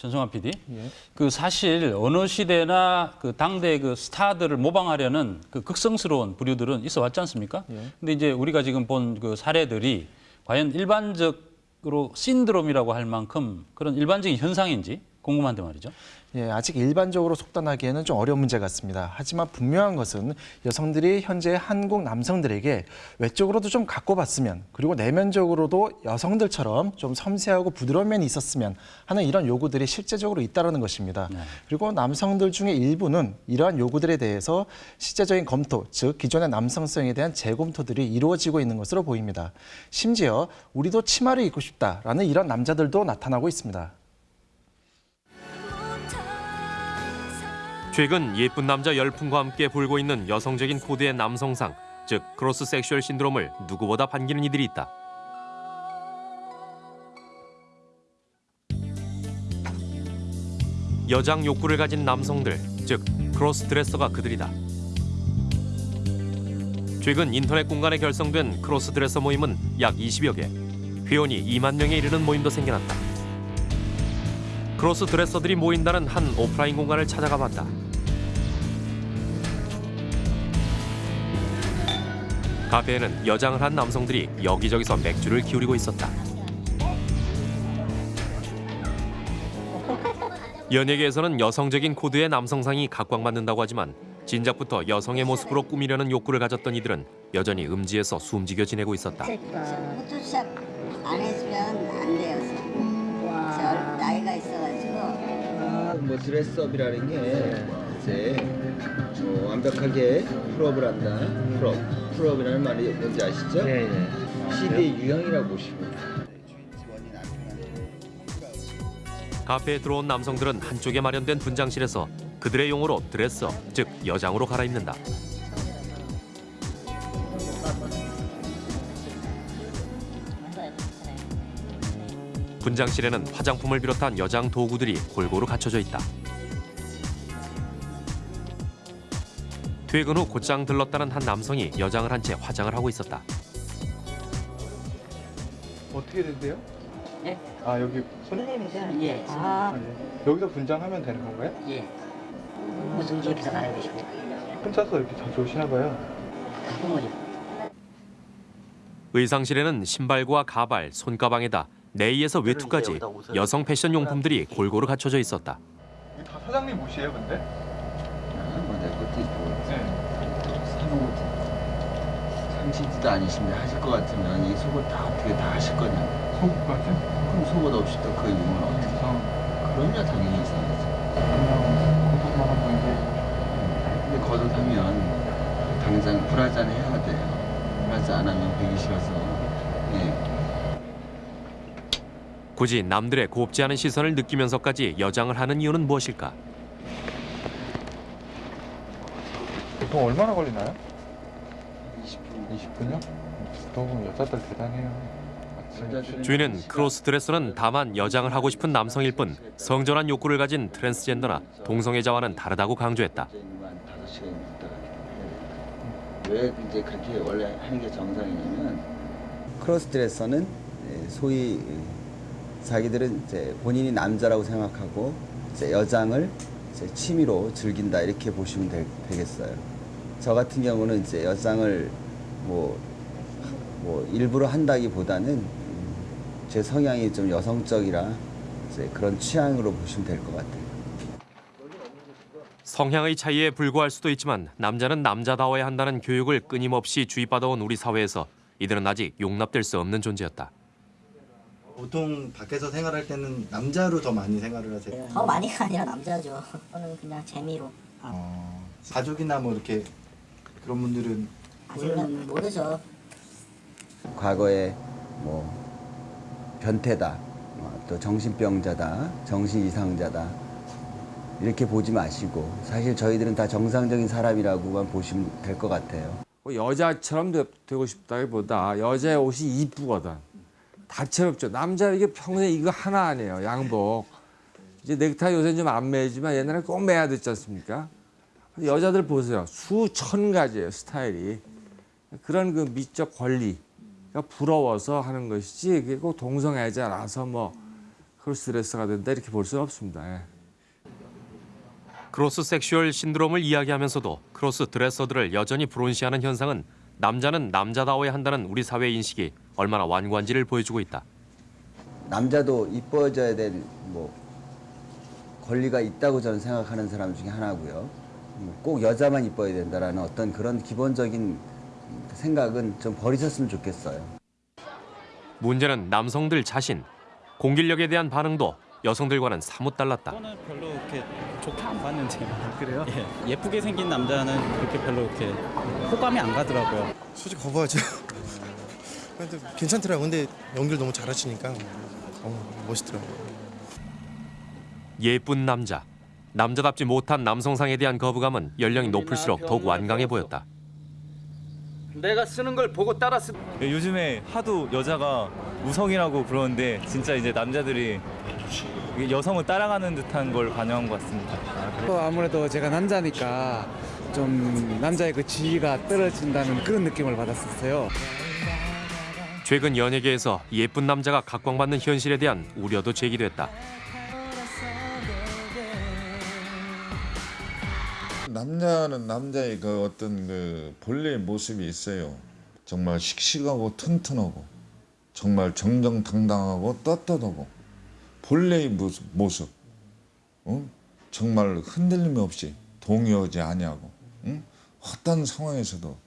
전성환 PD. 예. 그 사실 어느 시대나 그 당대 그 스타들을 모방하려는 그 극성스러운 부류들은 있어 왔지 않습니까? 예. 근데 이제 우리가 지금 본 그 사례들이 과연 일반적으로 신드롬이라고 할 만큼 그런 일반적인 현상인지 궁금한데 말이죠. 예, 아직 일반적으로 속단하기에는 좀 어려운 문제 같습니다. 하지만 분명한 것은 여성들이 현재 한국 남성들에게 외적으로도 좀 갖고 봤으면 그리고 내면적으로도 여성들처럼 좀 섬세하고 부드러운 면이 있었으면 하는 이런 요구들이 실제적으로 있다는 것입니다. 그리고 남성들 중에 일부는 이러한 요구들에 대해서 실제적인 검토, 즉 기존의 남성성에 대한 재검토들이 이루어지고 있는 것으로 보입니다. 심지어 우리도 치마를 입고 싶다라는 이런 남자들도 나타나고 있습니다. 최근 예쁜 남자 열풍과 함께 불고 있는 여성적인 코드의 남성상, 즉 cross sexual 신드롬을 누구보다 반기는 이들이 있다. 여장 욕구를 가진 남성들, 즉 cross dresser가 그들이다. 최근 인터넷 공간에 결성된 cross dresser 모임은 약 20여 개, 회원이 2만 명에 이르는 모임도 생겨났다. cross dresser들이 모인다는 한 오프라인 공간을 찾아가 봤다. 카페에는 여장을 한 남성들이 여기저기서 맥주를 기울이고 있었다. 연예계에서는 여성적인 코드의 남성상이 각광받는다고 하지만 진작부터 여성의 모습으로 꾸미려는 욕구를 가졌던 이들은 여전히 음지에서 숨죽여 지내고 있었다. 포토샵 안 해주면 안 돼요. 저 나이가 있어가지고. 뭐 dress up이라는 게 이제 뭐 완벽하게 풀업을 한다. 풀업. 풀업이라는 말이 뭔지 아시죠? 네, 시대의 유형이라고 보시면 카페에 들어온 남성들은 한쪽에 마련된 분장실에서 그들의 용어로 dresser, 즉 여장으로 갈아입는다. 분장실에는 화장품을 비롯한 여장 도구들이 골고루 갖춰져 있다. 퇴근 후 곧장 들렀다는 한 남성이 여장을 한 채 화장을 하고 있었다. 어떻게 된대요? 예? 아 여기 손? 예. 아, 예. 여기서 분장하면 되는 건가요? 예. 무슨 집에서 가야 되시고 혼자서 이렇게 자주 오시나 봐요. 가끔은 의상실에는 신발과 가발, 손가방에다 네이에서 외투까지 여성 패션 용품들이 골고루 갖춰져 있었다. 다 사장님 옷이에요, 근데? 뭐내 것도 있고 네. 사복 상시지도 아니신데 하실 것 같으면 이 속옷 다 어떻게 다 하실 거냐? 속옷 같은? 그럼 속옷 없이 또그 유물 어떻게? 그럼요 당연히 이제 근데 겉옷하면 당장 브라자는 해야 돼요. 브라자 안 하면 배기 싫어서. 예. 굳이 남들의 곱지 않은 시선을 느끼면서까지 여장을 하는 이유는 무엇일까? 보통 얼마나 걸리나요? 20분. 20분요? 너무 여자들 대단해요. 주인은 cross dresser는 다만 여장을 하고 싶은 남성일 뿐 성전환 욕구를 가진 트랜스젠더나 동성애자와는 다르다고 강조했다. 왜 이제 그렇게 원래 하는 게 정상이냐면 크로스 드레서는 예, 소위 자기들은 이제 본인이 남자라고 생각하고 이제 여장을 이제 취미로 즐긴다 이렇게 보시면 되, 되겠어요. 저 같은 경우는 이제 여장을 뭐, 뭐 일부러 한다기보다는 음, 제 성향이 좀 여성적이라 이제 그런 취향으로 보시면 될 것 같아요. 성향의 차이에 불과할 수도 있지만 남자는 남자다워야 한다는 교육을 끊임없이 주입받아온 우리 사회에서 이들은 아직 용납될 수 없는 존재였다. 보통 밖에서 생활할 때는 남자로 더 많이 생활을 하세요? 더 많이가 아니라 남자죠. 저는 그냥 재미로. 어, 가족이나 뭐 이렇게 그런 분들은 아직은 모르죠. 과거에 뭐 변태다, 어, 또 정신병자다, 정신 이상자다 이렇게 보지 마시고 사실 저희들은 다 정상적인 사람이라고만 보시면 될 것 같아요. 뭐 여자처럼 되, 고 싶다기보다 여자의 옷이 이쁘거든. 다채롭죠. 남자 이게 평생 이거 하나 아니에요. 양복. 이제 넥타이 요새 좀안 매지만 옛날에 꼭 매야 됐지 않습니까? 여자들 보세요. 수천 가지예요 스타일이. 그런 그 미적 권리가 부러워서 하는 것이지 그게 꼭 동성애자라서 뭐 cross dresser가 된다 이렇게 볼 수는 없습니다. 예. cross sexual 신드롬을 이야기하면서도 cross dresser들을 여전히 불온시하는 현상은 남자는 남자다워야 한다는 우리 사회 인식이 얼마나 완고한지를 보여주고 있다. 남자도 이뻐져야 될 뭐 권리가 있다고 저는 생각하는 사람 중에 하나고요. 음, 꼭 여자만 이뻐야 된다라는 어떤 그런 기본적인 생각은 좀 버리셨으면 좋겠어요. 문제는 남성들 자신, 공길력에 대한 반응도 여성들과는 사뭇 달랐다. 저는 별로 그렇게 좋게 안 봤는데요. 그래요? 예, 예쁘게 생긴 남자는 그렇게 별로 이렇게 호감이 안 가더라고요. 솔직히 거부하죠. 근데 괜찮더라고. 근데 연기를 너무 잘하시니까 어, 멋있더라고요. 예쁜 남자, 남자답지 못한 남성상에 대한 거부감은 연령이 높을수록 더욱 완강해 보였다. 내가 쓰는 걸 보고 따라 쓰. 요즘에 하도 여자가 우성이라고 부르는데 진짜 이제 남자들이 여성을 따라가는 듯한 걸 반영한 것 같습니다. 또 아무래도 제가 남자니까 좀 남자의 그 지위가 떨어진다는 그런 느낌을 받았었어요. 최근 연예계에서 예쁜 남자가 각광받는 현실에 대한 우려도 제기됐다. 남자는 남자의 그 어떤 그 본래의 모습이 있어요. 정말 씩씩하고 튼튼하고 정말 정정당당하고 떳떳하고 본래의 모습, 모습. 어? 정말 흔들림 없이 동요하지 아니하고 응? 어떤 상황에서도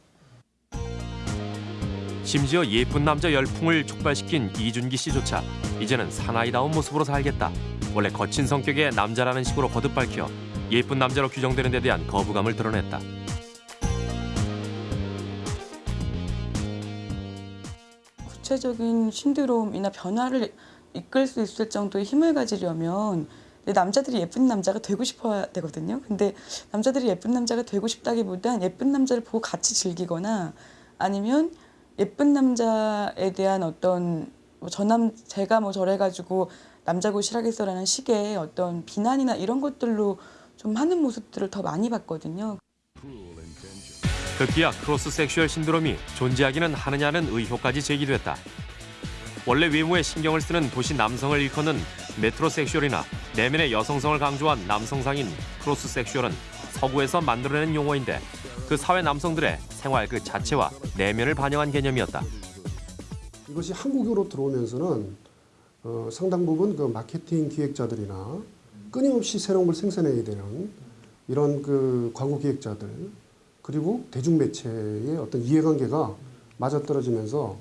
심지어 예쁜 남자 열풍을 촉발시킨 이준기 씨조차 이제는 사나이다운 모습으로 살겠다. 원래 거친 성격의 남자라는 식으로 거듭 밝혀 예쁜 남자로 규정되는 데 대한 거부감을 드러냈다. 구체적인 신드롬이나 변화를 이끌 수 있을 정도의 힘을 가지려면 남자들이 예쁜 남자가 되고 싶어야 되거든요. 근데 남자들이 예쁜 남자가 되고 싶다기보단 예쁜 남자를 보고 같이 즐기거나 아니면 예쁜 남자에 대한 어떤 뭐 저 남자가 뭐 저래 가지고 남자 구실 하겠어라는 식의 어떤 비난이나 이런 것들로 좀 하는 모습들을 더 많이 봤거든요. 급기야 cross sexual 신드롬이 존재하기는 하느냐는 의혹까지 제기됐다. 원래 외모에 신경을 쓰는 도시 남성을 일컫는 metrosexual이나 내면의 여성성을 강조한 남성상인 cross sexual은 서구에서 만들어낸 용어인데 그 사회 남성들의 생활 그 자체와 내면을 반영한 개념이었다. 이것이 한국으로 들어오면서는 어, 상당 부분 그 마케팅 기획자들이나 끊임없이 새로운 걸 생산해야 되는 이런 그 광고 기획자들 그리고 대중매체의 어떤 이해관계가 맞아떨어지면서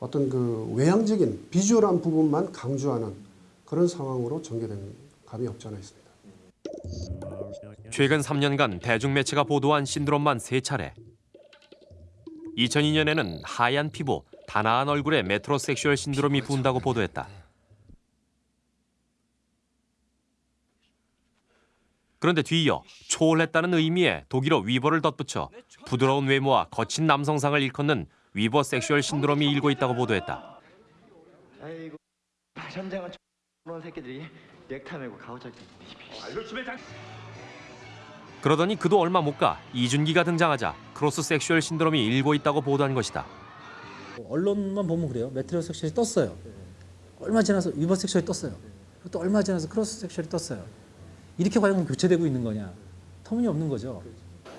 어떤 그 외향적인 비주얼한 부분만 강조하는 그런 상황으로 전개된 감이 없지 않아 있습니다. 최근 3년간 대중매체가 보도한 신드롬만 세차례 2002년에는 하얀 피부, 단아한 얼굴에 metrosexual 신드롬이 분다고 보도했다. 그런데 뒤이어 초월했다는 의미의 독일어 über를 덧붙여 부드러운 외모와 거친 남성상을 일컫는 übersexual 신드롬이 일고 있다고 보도했다. 아이고 현장은 그런 새끼들이 넥타이 매고 가오잡기 그러더니 그도 얼마 못 가 이준기가 등장하자 cross sexual 신드롬이 일고 있다고 보도한 것이다. 언론만 보면 그래요. metrosexual이 떴어요. 얼마 지나서 übersexual이 떴어요. 또 얼마 지나서 cross sexual이 떴어요. 이렇게 과연 교체되고 있는 거냐? 터무니없는 거죠.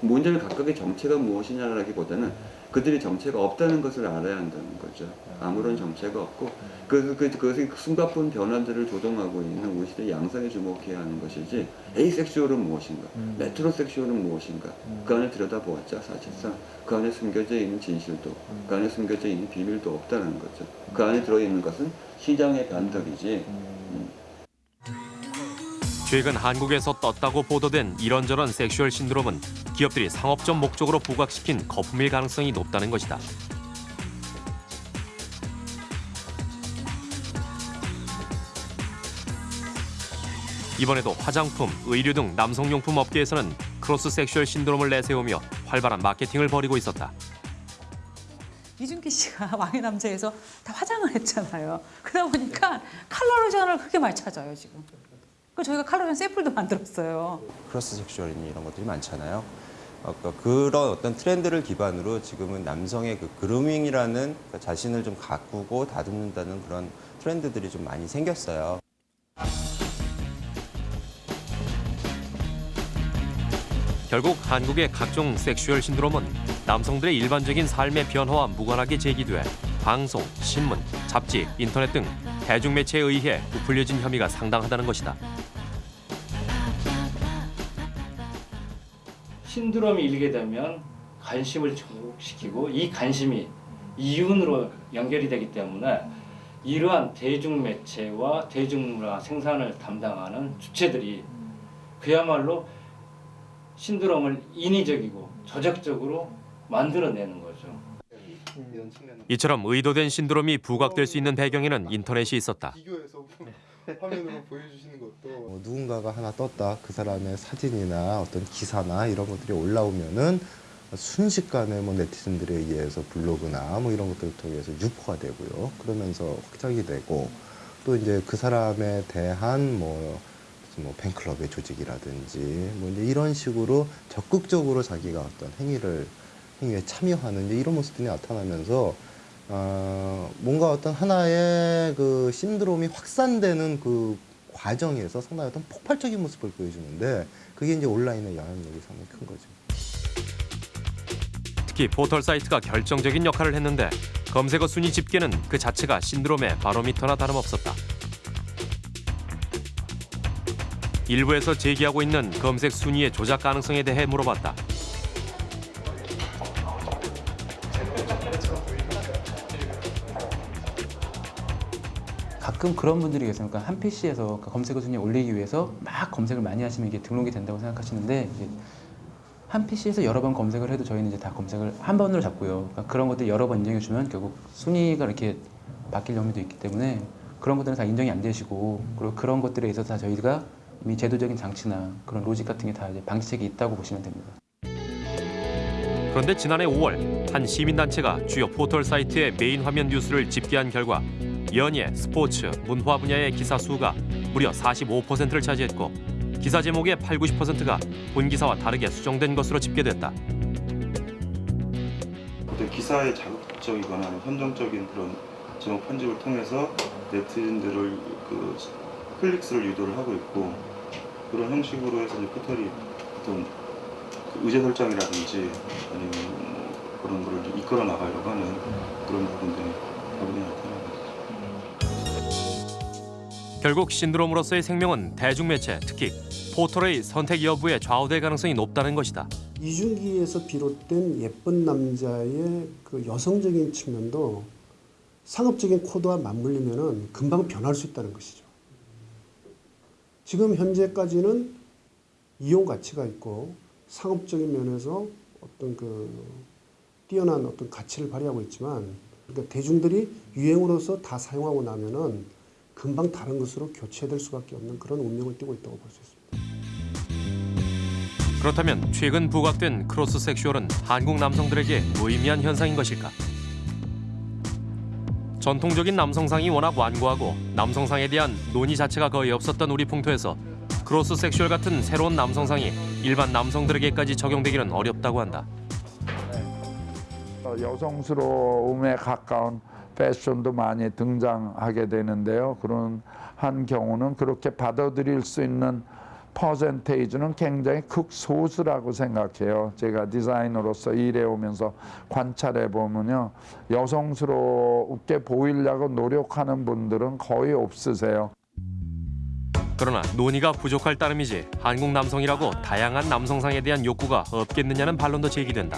문제는 각각의 정체가 무엇이냐라기보다는 그들이 정체가 없다는 것을 알아야 한다는 거죠. 아무런 정체가 없고 그, 그, 그것이 숨가쁜 변화들을 조정하고 있는 우리 시대 양상에 주목해야 하는 것이지 asexual은 무엇인가, metrosexual은 무엇인가 그 안에 들여다봤자 사실상 그 안에 숨겨져 있는 진실도 그 안에 숨겨져 있는 비밀도 없다는 거죠. 그 안에 들어있는 것은 시장의 변덕이지 음. 최근 한국에서 떴다고 보도된 이런저런 sexual 신드롬은 기업들이 상업적 목적으로 부각시킨 거품일 가능성이 높다는 것이다. 이번에도 화장품, 의류 등 남성용품 업계에서는 cross sexual 신드롬을 내세우며 활발한 마케팅을 벌이고 있었다. 이준기 씨가 [LAUGHS] 왕의 남자에서 다 화장을 했잖아요. 그러다 보니까 컬러 로션을 크게 많이 찾아요, 지금. 그 저희가 컬러로션 샘플도 [LAUGHS] 만들었어요. cross sexual이니 이런 것들이 많잖아요. 어, 그- 그런 어떤 트렌드를 기반으로 지금은 남성의 그 grooming이라는 그 자신을 좀 가꾸고 다듬는다는 그런 트렌드들이 좀 많이 생겼어요. 결국 한국의 각종 섹슈얼 신드롬은 남성들의 일반적인 삶의 변화와 무관하게 제기돼 방송, 신문, 잡지, 인터넷 등 대중매체에 의해 부풀려진 혐의가 상당하다는 것이다. 신드롬이 일게 되면 관심을 증폭시키고 이 관심이 이윤으로 연결이 되기 때문에 이러한 대중매체와 대중문화 생산을 담당하는 주체들이 그야말로 신드롬을 인위적이고 조작적으로 만들어내는 거죠. 이처럼 의도된 신드롬이 부각될 수 있는 배경에는 인터넷이 있었다. [LAUGHS] 화면으로 보여주시는 것도 뭐 누군가가 하나 떴다. 그 사람의 사진이나 어떤 기사나 이런 것들이 올라오면은 순식간에 뭐 네티즌들에 의해서 블로그나 뭐 이런 것들을 통해서 유포가 되고요. 그러면서 확장이 되고 또 이제 그 사람에 대한 뭐, 뭐 팬클럽의 조직이라든지 뭐 이제 이런 식으로 적극적으로 자기가 어떤 행위를 행위에 참여하는 이런 모습들이 나타나면서 어, 뭔가 어떤 하나의 그 신드롬이 확산되는 그 과정에서 상당히 어떤 폭발적인 모습을 보여주는데 그게 이제 온라인의 영향력이 상당히 큰 거죠. 특히 포털 사이트가 결정적인 역할을 했는데 검색어 순위 집계는 그 자체가 신드롬의 바로미터나 다름없었다. 일부에서 제기하고 있는 검색 순위의 조작 가능성에 대해 물어봤다. 가끔 그런 분들이 계세요. 그러니까 한 PC에서 검색어 순위에 올리기 위해서 막 검색을 많이 하시면 이게 등록이 된다고 생각하시는데 한 PC에서 여러 번 검색을 해도 저희는 이제 다 검색을 한 번으로 잡고요. 그러니까 그런 것들 여러 번 인정해 주면 결국 순위가 이렇게 바뀔 염려도 있기 때문에 그런 것들은 다 인정이 안 되시고 그리고 그런 것들에 있어서 다 저희가 이미 제도적인 장치나 그런 logic 같은 게 다 이제 방지책이 있다고 보시면 됩니다. 그런데 지난해 5월 한 시민단체가 주요 포털 사이트의 메인 화면 뉴스를 집계한 결과 연예, 스포츠, 문화 분야의 기사 수가 무려 45%를 차지했고 기사 제목의 8, 90%가 본 기사와 다르게 수정된 것으로 집계됐다. 어떤 기사의 자극적이거나 선정적인 그런 제목 편집을 통해서 네티즌들을 그 클릭수를 유도를 하고 있고 그런 형식으로 해서 이제 포털이 어떤 그 의제 설정이라든지 아니면 뭐 그런 이제 이끌어 나가려고 하는 그런 부분들이 나타나고 결국 신드롬으로서의 생명은 대중매체, 특히 포털의 선택 여부에 좌우될 가능성이 높다는 것이다. 이준기에서 비롯된 예쁜 남자의 그 여성적인 측면도 상업적인 코드와 맞물리면은 금방 변할 수 있다는 것이죠. 지금 현재까지는 이용 가치가 있고 상업적인 면에서 어떤 그 뛰어난 어떤 가치를 발휘하고 있지만 그러니까 대중들이 유행으로서 다 사용하고 나면은 금방 다른 것으로 교체될 수밖에 없는 그런 운명을 띠고 있다고 볼 수 있습니다. 그렇다면 최근 부각된 cross sexual은 한국 남성들에게 무의미한 현상인 것일까? 전통적인 남성상이 워낙 완고하고 남성상에 대한 논의 자체가 거의 없었던 우리 풍토에서 cross sexual 같은 새로운 남성상이 일반 남성들에게까지 적용되기는 어렵다고 한다. 어, 여성스러움에 가까운 패션도 많이 등장하게 되는데요. 그런 한 경우는 그렇게 받아들일 수 있는 percentage는 굉장히 극소수라고 생각해요. 제가 디자이너로서 일해오면서 관찰해 보면요. 여성스럽게 보이려고 노력하는 분들은 거의 없으세요. 그러나 논의가 부족할 따름이지 한국 남성이라고 다양한 남성상에 대한 욕구가 없겠느냐는 반론도 제기된다.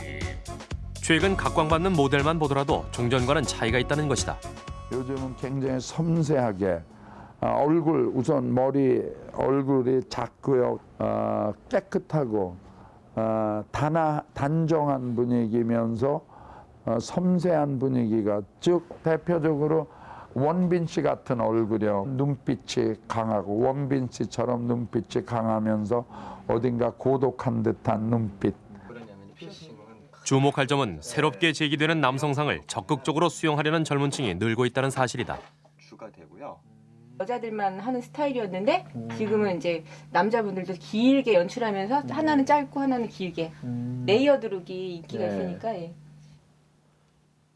최근 각광받는 모델만 보더라도 종전과는 차이가 있다는 것이다. 요즘은 굉장히 섬세하게 아, 얼굴 우선 머리 얼굴이 작고요 아, 깨끗하고 아, 단아, 단정한 분위기면서 어, 섬세한 분위기가 즉 대표적으로 원빈 씨 같은 얼굴이요. 눈빛이 강하고 원빈 씨처럼 눈빛이 강하면서 어딘가 고독한 듯한 눈빛. 주목할 점은 새롭게 제기되는 남성상을 적극적으로 수용하려는 젊은 층이 늘고 있다는 사실이다. 주가 되고요. 여자들만 하는 스타일이었는데 지금은 이제 남자분들도 길게 연출하면서 하나는 짧고 하나는 길게 layered look이 인기가 네. 있으니까 예.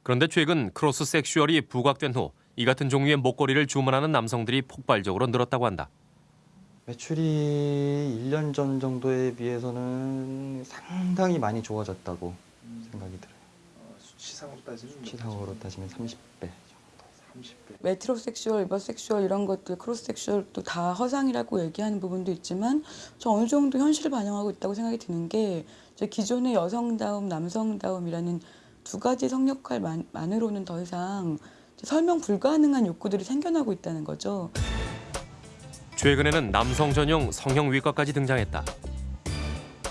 그런데 최근 cross sexual이 부각된 후 이 같은 종류의 목걸이를 주문하는 남성들이 폭발적으로 늘었다고 한다. 매출이 1년 전 정도에 비해서는 상당히 많이 좋아졌다고 생각이 들어요. 수치상으로 따지면 수치상으로 따지면 30배. metrosexual, ubersexual 이런 것들, cross sexual도 다 허상이라고 얘기하는 부분도 있지만 저 어느 정도 현실을 반영하고 있다고 생각이 드는 게 이제 기존의 여성다움, 남성다움이라는 두 가지 성역할만으로는 더 이상 설명 불가능한 욕구들이 생겨나고 있다는 거죠. 최근에는 남성 전용 성형외과까지 등장했다.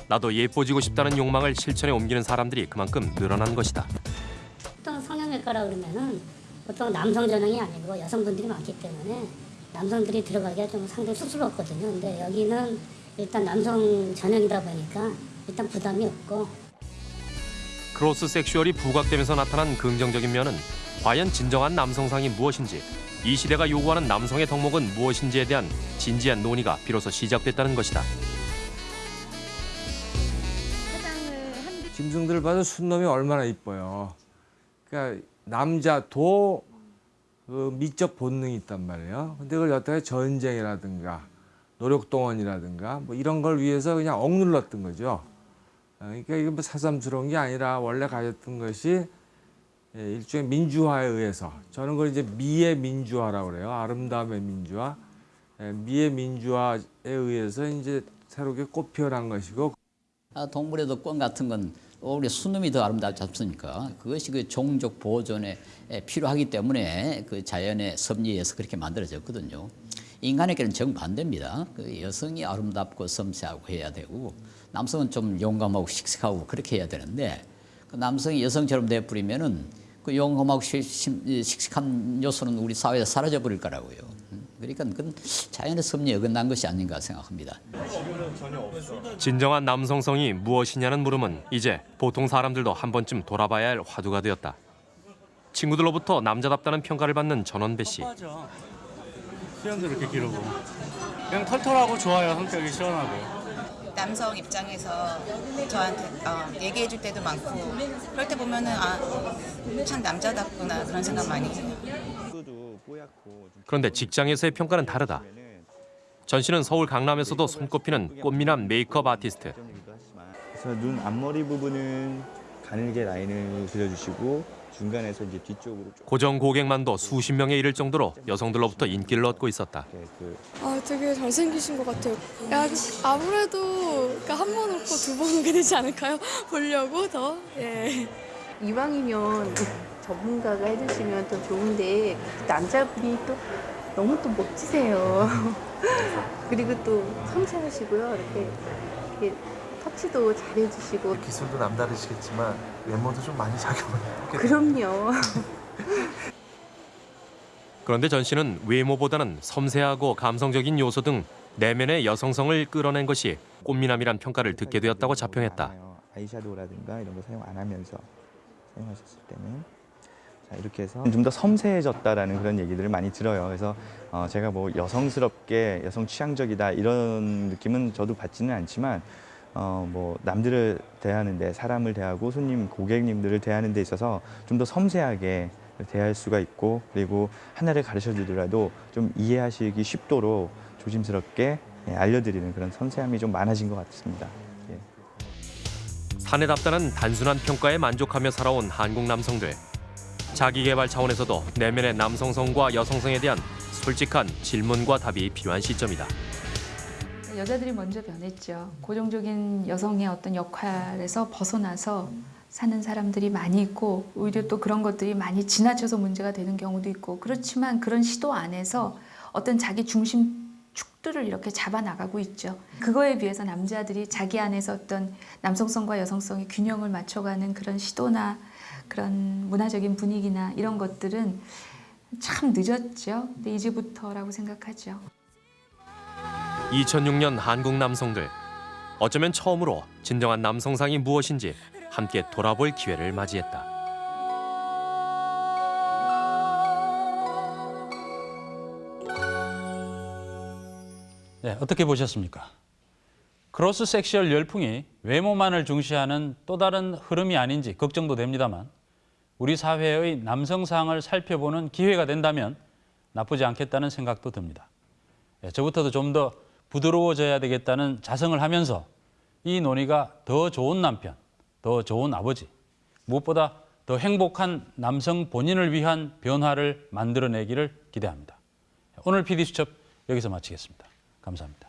나도 예뻐지고 싶다는 욕망을 실천에 옮기는 사람들이 그만큼 늘어난 것이다. 보통 성형외과라 그러면은 보통 남성 전용이 아니고 여성분들이 많기 때문에 남성들이 들어가기가 좀 상당히 쑥스럽거든요. 근데 여기는 일단 남성 전용이다 보니까 일단 부담이 없고 cross sexual이 부각되면서 나타난 긍정적인 면은 과연 진정한 남성상이 무엇인지 이 시대가 요구하는 남성의 덕목은 무엇인지에 대한 진지한 논의가 비로소 시작됐다는 것이다. 짐승들을 봐도 순놈이 얼마나 이뻐요. 그러니까 남자도 그 미적 본능이 있단 말이에요. 근데 그걸 여태까지 전쟁이라든가 노력동원이라든가 뭐 이런 걸 위해서 그냥 억눌렀던 거죠. 어, 그러니까 이게 뭐 새삼스러운 게 아니라 원래 가졌던 것이 예, 일종의 민주화에 의해서 저는 그걸 이제 미의 민주화라고 그래요. 아름다움의 민주화. 예, 미의 민주화에 의해서 이제 새롭게 꽃 피어난 것이고 아, 동물에도 꽝 같은 건 우리 순놈이 더 아름답지 않습니까? 그것이 그 종족 보존에 에, 필요하기 때문에 그 자연의 섭리에 의해서 그렇게 만들어졌거든요. 인간에게는 정반대입니다. 그 여성이 아름답고 섬세하고 해야 되고 남성은 좀 용감하고 씩씩하고 그렇게 해야 되는데 그 남성이 여성처럼 돼버리면은 그 용감하고 씩씩한 요소는 우리 사회에서 사라져 버릴 거라고요. 음, 그러니까 그건 자연의 섭리에 어긋난 것이 아닌가 생각합니다. 진정한 남성성이 무엇이냐는 물음은 이제 보통 사람들도 한 번쯤 돌아봐야 할 화두가 되었다. 친구들로부터 남자답다는 평가를 받는 전원배 씨. 수염도 이렇게 기르고 그냥 털털하고 좋아요 성격이 시원하고 남성 입장에서 저한테 어, 얘기해 줄 때도 많고 그럴 때 보면은 아 참 남자답구나 그런 생각 많이 해요. 그런데 직장에서의 평가는 다르다. 전 씨는 서울 강남에서도 손꼽히는 꽃미남 메이크업 아티스트. 그래서 눈 앞머리 부분은 가늘게 라인을 그려주시고 중간에서 이제 뒤쪽으로 좀 고정 고객만도 수십 명에 이를 정도로 여성들로부터 인기를 얻고 있었다. 아, 되게 잘생기신 것 같아요. 야, 아무래도 그러니까 한번 웃고 두 번 오게 되지 않을까요? [LAUGHS] 보려고 더. 예. 이왕이면 전문가가 해주시면 더 좋은데 남자분이 또 너무 또 멋지세요. [LAUGHS] 그리고 또 섬세하시고요. 이렇게, 이렇게 터치도 잘 해주시고. 기술도 남다르시겠지만 외모도 좀 많이 작용을 그럼요. [LAUGHS] 그런데 전 씨는 외모보다는 섬세하고 감성적인 요소 등 내면의 여성성을 끌어낸 것이 꽃미남이란 평가를 듣게 되었다고 자평했다. 아이샤도우라든가 이런 거 사용 안 하면서 사용하셨을 때는 자 이렇게 해서 좀 더 섬세해졌다라는 그런 얘기들을 많이 들어요. 그래서 어, 제가 뭐 여성스럽게 여성 취향적이다 이런 느낌은 저도 받지는 않지만 어, 뭐 남들을 대하는데 사람을 대하고 손님 고객님들을 대하는 데 있어서 좀 더 섬세하게 대할 수가 있고 그리고 하나를 가르쳐 주더라도 좀 이해하시기 쉽도록 조심스럽게 예, 알려드리는 그런 섬세함이 좀 많아진 것 같습니다. 예. 사내답다는 단순한 평가에 만족하며 살아온 한국 남성들. 자기 개발 차원에서도 내면의 남성성과 여성성에 대한 솔직한 질문과 답이 필요한 시점이다. 여자들이 먼저 변했죠. 고정적인 여성의 어떤 역할에서 벗어나서 사는 사람들이 많이 있고 오히려 또 그런 것들이 많이 지나쳐서 문제가 되는 경우도 있고 그렇지만 그런 시도 안에서 어떤 자기 중심 축들을 이렇게 잡아 나가고 있죠. 그거에 비해서 남자들이 자기 안에서 어떤 남성성과 여성성의 균형을 맞춰가는 그런 시도나 그런 문화적인 분위기나 이런 것들은 참 늦었죠. 근데 이제부터라고 생각하죠. 2006년 한국 남성들 어쩌면 처음으로 진정한 남성상이 무엇인지 함께 돌아볼 기회를 맞이했다. 네, 어떻게 보셨습니까? cross sexual 열풍이 외모만을 중시하는 또 다른 흐름이 아닌지 걱정도 됩니다만 우리 사회의 남성상을 살펴보는 기회가 된다면 나쁘지 않겠다는 생각도 듭니다. 예, 저부터도 좀 더 부드러워져야 되겠다는 자성을 하면서 이 논의가 더 좋은 남편, 더 좋은 아버지, 무엇보다 더 행복한 남성 본인을 위한 변화를 만들어내기를 기대합니다. 오늘 PD수첩 여기서 마치겠습니다. 감사합니다.